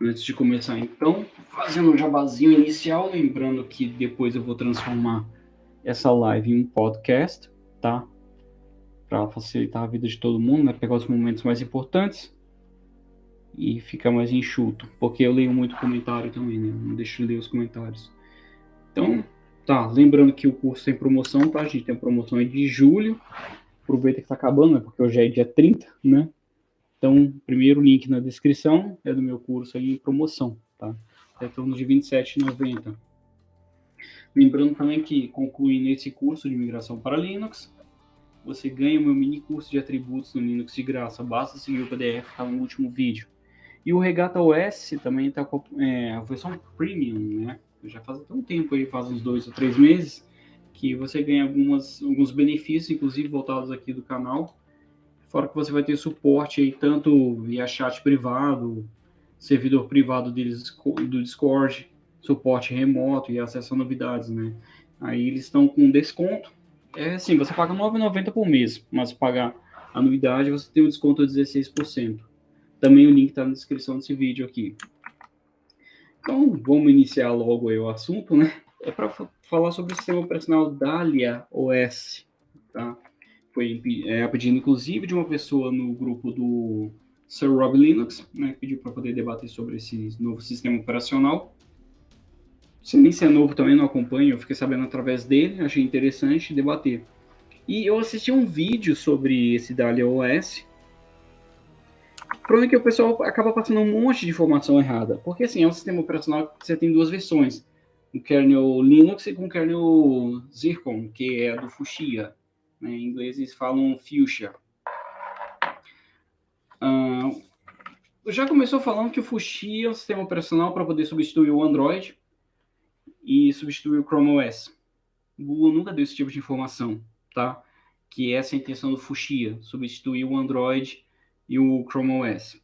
Antes de começar, então, fazendo um jabazinho inicial, lembrando que depois eu vou transformar essa live em um podcast, tá? Para facilitar a vida de todo mundo, né? Pegar os momentos mais importantes e ficar mais enxuto, porque eu leio muito comentário também, né? Não deixo de ler os comentários. Então, tá, lembrando que o curso tem promoção, tá? A gente tem promoção de julho. Aproveita que tá acabando, né? Porque hoje é dia 30, né? Então, primeiro link na descrição é do meu curso aí em promoção, tá? É em torno de R$ 27,90. Lembrando também que, concluindo esse curso de migração para Linux, você ganha o meu mini curso de atributos no Linux de graça. Basta seguir o PDF, tá no último vídeo. E o Regata OS também está com é, a versão Premium, né? Já faz até um tempo aí, faz uns dois ou três meses, que você ganha algumas, alguns benefícios, inclusive voltados aqui do canal, Fora que você vai ter suporte aí tanto via chat privado, servidor privado deles do Discord, suporte remoto e acesso a novidades, né? Aí eles estão com desconto. É assim, você paga R$ 9,90 por mês, mas pagar a novidade você tem um desconto de 16%. Também o link está na descrição desse vídeo aqui. Então, vamos iniciar logo o assunto, né? É para falar sobre o sistema operacional Dahlia OS, tá? Foi é, a pedido, inclusive, de uma pessoa no grupo do Sir Rob Linux, né, que pediu para poder debater sobre esse novo sistema operacional. Se nem se é novo também, não acompanho, eu fiquei sabendo através dele, achei interessante debater. E eu assisti um vídeo sobre esse Dahlia OS. O problema é que o pessoal acaba passando um monte de informação errada, porque assim, é um sistema operacional que você tem duas versões, o kernel Linux e com o kernel Zircon, que é do Fuchsia. Né? Em inglês eles falam fuchsia. Uh, já começou falando que o Fuchsia é um sistema operacional para poder substituir o Android e substituir o Chrome OS. O Google nunca deu esse tipo de informação, tá? Que essa é a intenção do Fuchsia, substituir o Android e o Chrome OS.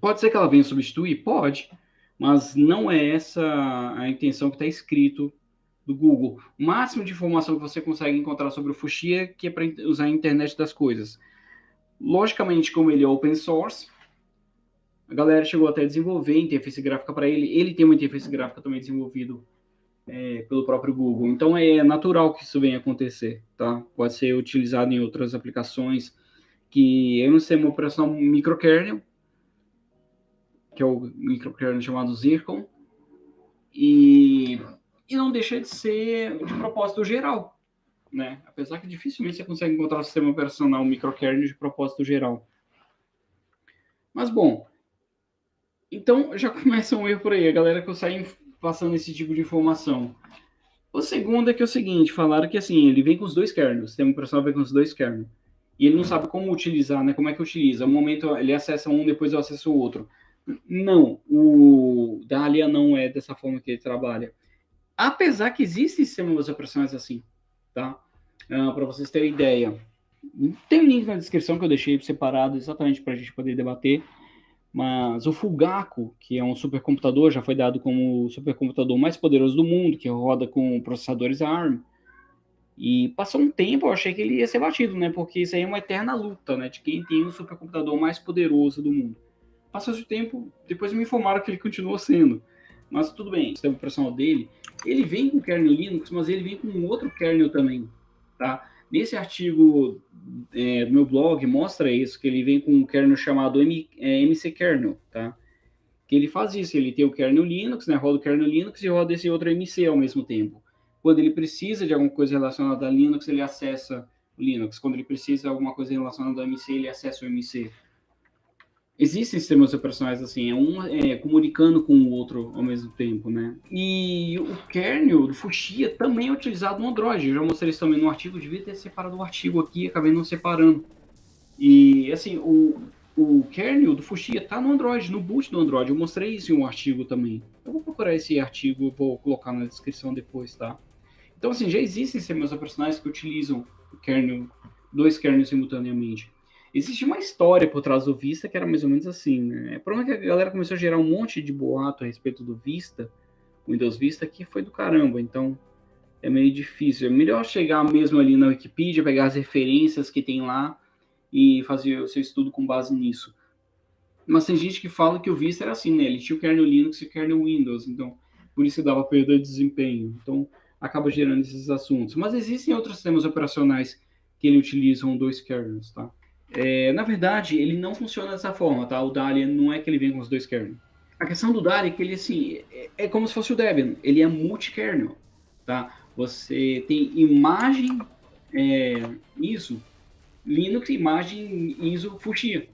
Pode ser que ela venha substituir? Pode, mas não é essa a intenção que está escrito do Google. O máximo de informação que você consegue encontrar sobre o Fuchsia, que é para usar a internet das coisas. Logicamente, como ele é open source, a galera chegou até a desenvolver interface gráfica para ele. Ele tem uma interface gráfica também desenvolvido é, pelo próprio Google. Então é natural que isso venha acontecer, tá? Pode ser utilizado em outras aplicações que é um sistema operacional microkernel, que é o microkernel chamado Zircon, e e não deixa de ser de propósito geral, né? Apesar que dificilmente você consegue encontrar um sistema operacional microkernel de propósito geral. Mas bom, então já começa um erro por aí, a galera que eu saio passando esse tipo de informação. O segundo é que é o seguinte, falaram que assim, ele vem com os dois kernels, o sistema operacional vem com os dois kernels. E ele não sabe como utilizar, né? Como é que utiliza? No momento ele acessa um, depois eu acesso o outro. Não, o Dahlia não é dessa forma que ele trabalha. Apesar que existem sistemas operacionais assim, tá? Uh, ah, para vocês terem ideia. Tem um link na descrição que eu deixei separado exatamente para a gente poder debater. Mas o Fulgaco, que é um supercomputador, já foi dado como o supercomputador mais poderoso do mundo, que roda com processadores ARM. E passou um tempo, eu achei que ele ia ser batido, né? Porque isso aí é uma eterna luta, né? De quem tem o supercomputador mais poderoso do mundo. Passou esse tempo, depois me informaram que ele continuou sendo. Mas tudo bem, o sistema operacional dele, ele vem com kernel Linux, mas ele vem com outro kernel também, tá? Nesse artigo é, do meu blog mostra isso, que ele vem com um kernel chamado M, é, MC Kernel, tá? Que ele faz isso, ele tem o kernel Linux, né? Roda o kernel Linux e roda esse outro MC ao mesmo tempo. Quando ele precisa de alguma coisa relacionada a Linux, ele acessa o Linux. Quando ele precisa de alguma coisa relacionada ao MC, ele acessa o MC. Existem sistemas operacionais assim, é um é, comunicando com o outro ao mesmo tempo, né? E o kernel do Fuchsia também é utilizado no Android. Eu já mostrei isso também no artigo, devia ter separado o artigo aqui, acabei não separando. E assim, o, o kernel do Fuchsia está no Android, no boot do Android. Eu mostrei isso em um artigo também. Eu vou procurar esse artigo, vou colocar na descrição depois, tá? Então assim, já existem sistemas operacionais que utilizam o kernel, dois kernels simultaneamente. Existe uma história por trás do Vista que era mais ou menos assim, né? O problema é que a galera começou a gerar um monte de boato a respeito do Vista, Windows Vista, que foi do caramba, então é meio difícil. É melhor chegar mesmo ali na Wikipedia, pegar as referências que tem lá e fazer o seu estudo com base nisso. Mas tem gente que fala que o Vista era assim, né? Ele tinha o kernel Linux e o kernel Windows, então por isso dava perda de desempenho. Então acaba gerando esses assuntos. Mas existem outros sistemas operacionais que ele utilizam dois kernels, tá? É, na verdade, ele não funciona dessa forma, tá? O Dali não é que ele vem com os dois kernels. A questão do Dali é que ele, assim, é, é como se fosse o Debian. Ele é multi-kernel, tá? Você tem imagem é, ISO, Linux, imagem ISO Fuchsia.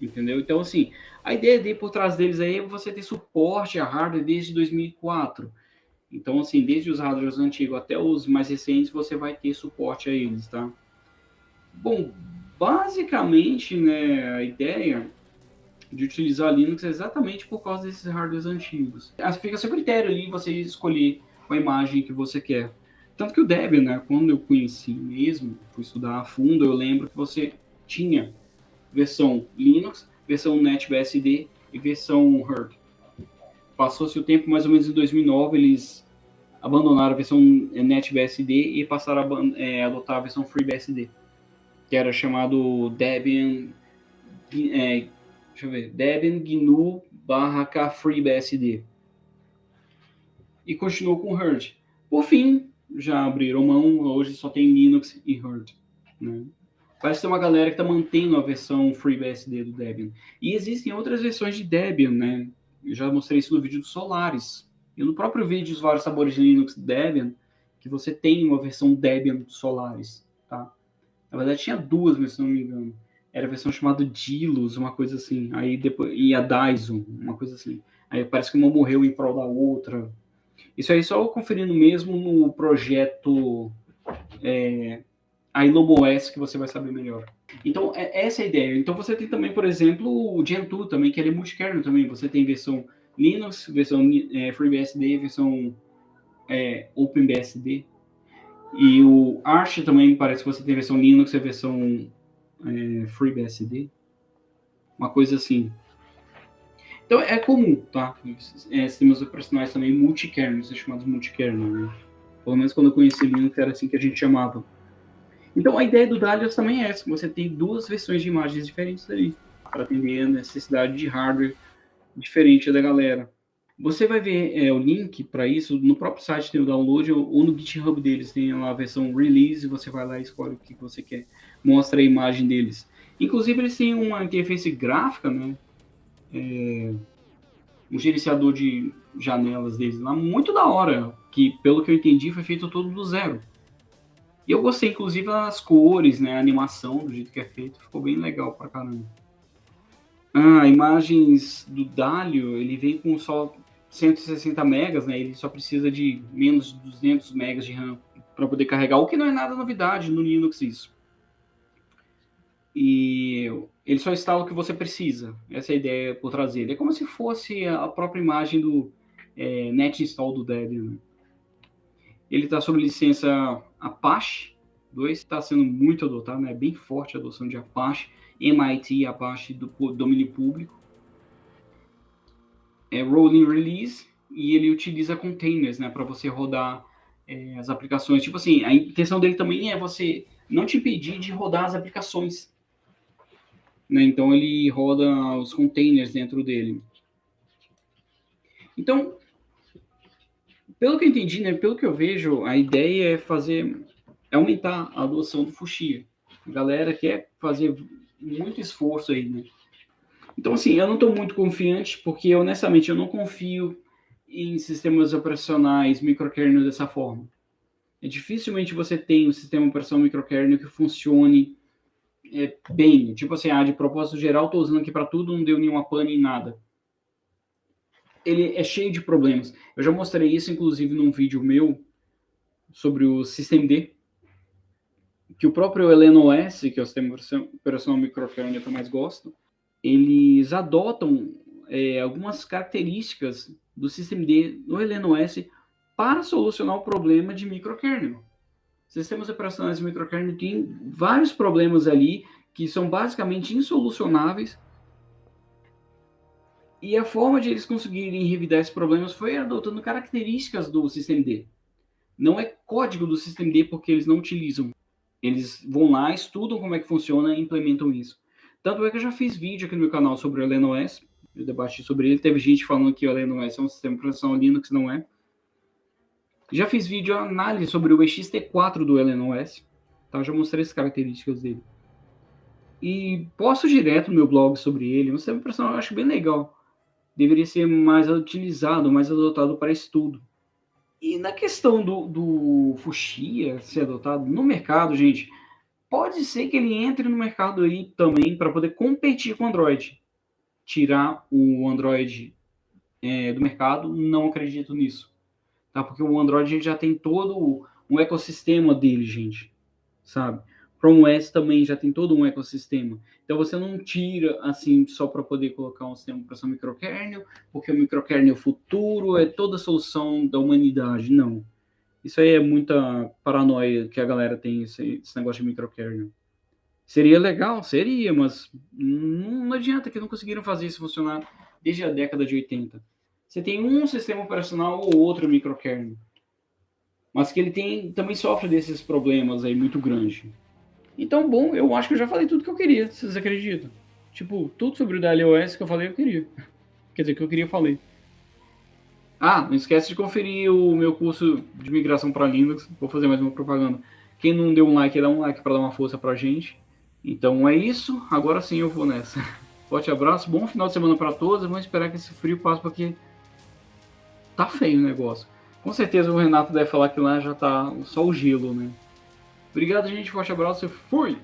Entendeu? Então, assim, a ideia de por trás deles aí é você ter suporte a hardware desde 2004. Então, assim, desde os hardwares antigos até os mais recentes, você vai ter suporte a eles, tá? Bom, basicamente, né, a ideia de utilizar Linux é exatamente por causa desses hardwares antigos. Fica a seu critério ali você escolher a imagem que você quer. Tanto que o Debian, né, quando eu conheci mesmo, fui estudar a fundo, eu lembro que você tinha versão Linux, versão NetBSD e versão Herd. Passou-se o tempo, mais ou menos em 2009, eles abandonaram a versão NetBSD e passaram a é, adotar a versão FreeBSD, que era chamado Debian, é, deixa eu ver, Debian GNU barra KFreeBSD. E continuou com Herd. Por fim, já abriram mão, hoje só tem Linux e Herd. Né? Parece ter uma galera que está mantendo a versão FreeBSD do Debian. E existem outras versões de Debian, né? Eu já mostrei isso no vídeo do Solaris. E no próprio vídeo dos vários sabores de Linux Debian, que você tem uma versão Debian do Solaris, tá? Na verdade tinha duas, mas se não me engano. Era a versão chamada Dilos, uma coisa assim. Aí depois e a Dyson, uma coisa assim. Aí parece que uma morreu em prol da outra. Isso aí só conferindo mesmo no projeto é, a IlomoS que você vai saber melhor. Então, é, essa é a ideia. Então, você tem também, por exemplo, o Gentoo também, que ele é multikernel também. Você tem versão Linux, versão é, FreeBSD, versão é, OpenBSD. E o Arch também parece que você tem versão Linux e versão é, FreeBSD. Uma coisa assim. Então, é comum, tá? É, sistemas operacionais também multikernel, são chamados multikernel, né? Pelo menos quando eu conheci Linux era assim que a gente chamava. Então a ideia do Dalios também é essa, você tem duas versões de imagens diferentes ali, para atender a necessidade de hardware diferente da galera. Você vai ver é, o link para isso no próprio site tem o download ou no GitHub deles tem lá a versão release, você vai lá e escolhe o que você quer, mostra a imagem deles. Inclusive eles têm uma interface gráfica, né? É, um gerenciador de janelas deles lá muito da hora, que pelo que eu entendi foi feito todo do zero. E eu gostei, inclusive, das cores, né? A animação, do jeito que é feito, ficou bem legal pra caramba. Ah, imagens do Dalio, ele vem com só 160 megas, né? Ele só precisa de menos de 200 megas de RAM para poder carregar, o que não é nada novidade no Linux isso. E ele só instala o que você precisa. Essa é a ideia por trazer. Ele é como se fosse a própria imagem do é, net install do Debian. Né? Ele está sob licença Apache 2, está sendo muito adotado, é né? bem forte a adoção de Apache, MIT Apache do domínio público. É rolling release e ele utiliza containers, né, para você rodar é, as aplicações. Tipo assim, a intenção dele também é você não te impedir de rodar as aplicações. Né? Então ele roda os containers dentro dele. Então, pelo que eu entendi, né, pelo que eu vejo, a ideia é fazer, é aumentar a adoção do Fuxia. A galera quer fazer muito esforço aí, né? Então, assim, eu não estou muito confiante, porque, honestamente, eu não confio em sistemas operacionais microkernel dessa forma. É dificilmente você tem um sistema operacional microkernel que funcione é, bem. Tipo assim, ah, de propósito geral, estou usando aqui para tudo, não deu nenhuma pane em nada ele é cheio de problemas. Eu já mostrei isso, inclusive, num vídeo meu sobre o SystemD, que o próprio OS, que é o sistema operacional microkernel que eu mais gosto, eles adotam é, algumas características do SystemD no OS para solucionar o problema de microkernel. Sistemas operacionais de microkernel têm vários problemas ali que são basicamente insolucionáveis e a forma de eles conseguirem revidar esses problemas foi adotando características do sistema D. Não é código do sistema D porque eles não utilizam. Eles vão lá, estudam como é que funciona e implementam isso. Tanto é que eu já fiz vídeo aqui no meu canal sobre o LNOS, eu debati sobre ele, teve gente falando que o LNOS é um sistema de operação Linux, não é. Já fiz vídeo análise sobre o EXT4 do LNOS, tá? Já mostrei as características dele. E posto direto no meu blog sobre ele, um sistema de operação eu acho bem legal. Deveria ser mais utilizado, mais adotado para estudo. E na questão do, do Fuxia ser adotado no mercado, gente, pode ser que ele entre no mercado aí também para poder competir com o Android. Tirar o Android é, do mercado, não acredito nisso. Tá? Porque o Android já tem todo um ecossistema dele, gente. Sabe? Chrome OS também já tem todo um ecossistema. Então você não tira assim só para poder colocar um sistema de operação microkernel, porque o microkernel futuro é toda a solução da humanidade. Não. Isso aí é muita paranoia que a galera tem, esse, esse negócio de microkernel. Seria legal? Seria, mas não, não adianta que não conseguiram fazer isso funcionar desde a década de 80. Você tem um sistema operacional ou outro microkernel. Mas que ele tem, também sofre desses problemas aí muito grandes. Então, bom, eu acho que eu já falei tudo que eu queria, vocês acreditam? Tipo, tudo sobre o DLOS que eu falei, eu queria. Quer dizer, que eu queria, falei. Ah, não esquece de conferir o meu curso de migração para Linux. Vou fazer mais uma propaganda. Quem não deu um like, dá um like para dar uma força pra gente. Então é isso. Agora sim eu vou nessa. Forte abraço, bom final de semana para todos. Vamos esperar que esse frio passe porque tá feio o negócio. Com certeza o Renato deve falar que lá já tá só o gelo, né? Obrigado, gente. Forte abraço fui!